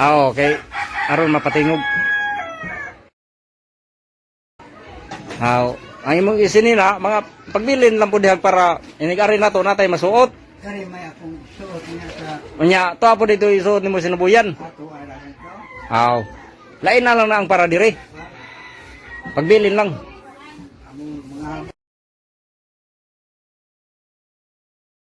Ah, okay. Aron mapatingog. How? Ang imong isinila, mga pagbilin lang po dihag para inigari na to natay masuot. Kari may akong suot niya sa Unya, to apo dito isuot nimo sinubuyan. ato ala ito. Aw. Lain na lang na ang para dire. Pagbilin lang.